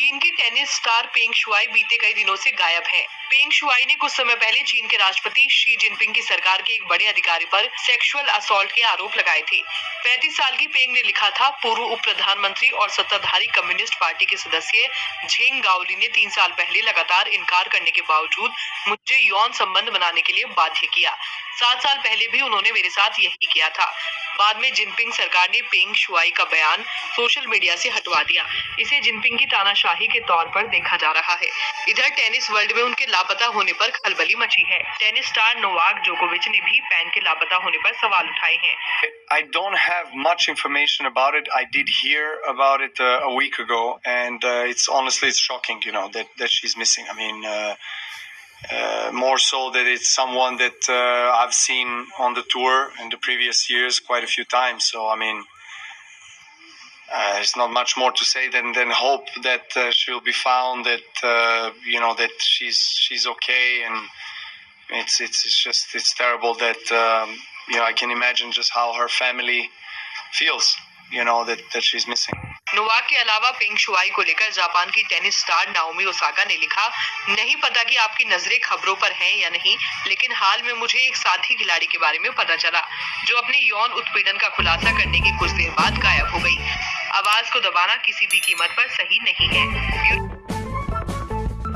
Tennis star पेंग Shuai बीते कई दिनों से गायब हैं। पेंग शुआई ने कुछ समय पहले चीन के राष्ट्रपति शी जिनपिंग की सरकार के एक बड़े अधिकारी पर सेक्सुअल असॉल्ट के आरोप लगाए थे। 35 साल की पेंग ने लिखा था, पूर्व उप प्रधानमंत्री और सत्ताधारी कम्युनिस्ट पार्टी के सदस्य झेंग गाओली ने तीन साल पहले लगातार इनकार करने के बावजूद मुझे यौन संबंध बनाने के लिए बाध्य किया। सात साल पहले भी उन्होंने मेरे साथ यही किया था। बाद में जिनपिंग सरकार ने पेंग शुआई का बयान सोशल मीडिया से हटवा दिया। इसे जिनपिंग की तानाशाही के तौर पर देखा जा रहा है इधर टेनिस वर्ल्ड में उनके लापता होने पर खलबली मची है टेनिस स्टार नोवाक जोकोविच ने भी पैन के लापता होने पर सवाल उठाए हैं don't have much information about it. I did hear about it uh, a week ago, and uh, it's honestly it's shocking, you know, that, that she's missing. I mean, uh, uh, more so that it's someone that uh, I've seen on the tour in the previous years quite a few times. So I mean, uh, there's not much more to say than than hope that uh, she'll be found. That uh, you know that she's she's okay, and it's it's it's just it's terrible that um, you know I can imagine just how her family feels. You know that that she's missing. Novak के अलावा पेंग Shuai को लेकर Japan की tennis star Naomi Osaka ने लिखा नहीं पता कि आपकी नजरें खबरों पर हैं या नहीं लेकिन हाल में मुझे एक साथी खिलाड़ी के बारे में पता चला जो अपने यौन उत्पीड़न का खुलासा करने की कुछ देर बाद गायब हो गई आवाज़ को दबाना किसी भी कीमत पर सही नहीं है।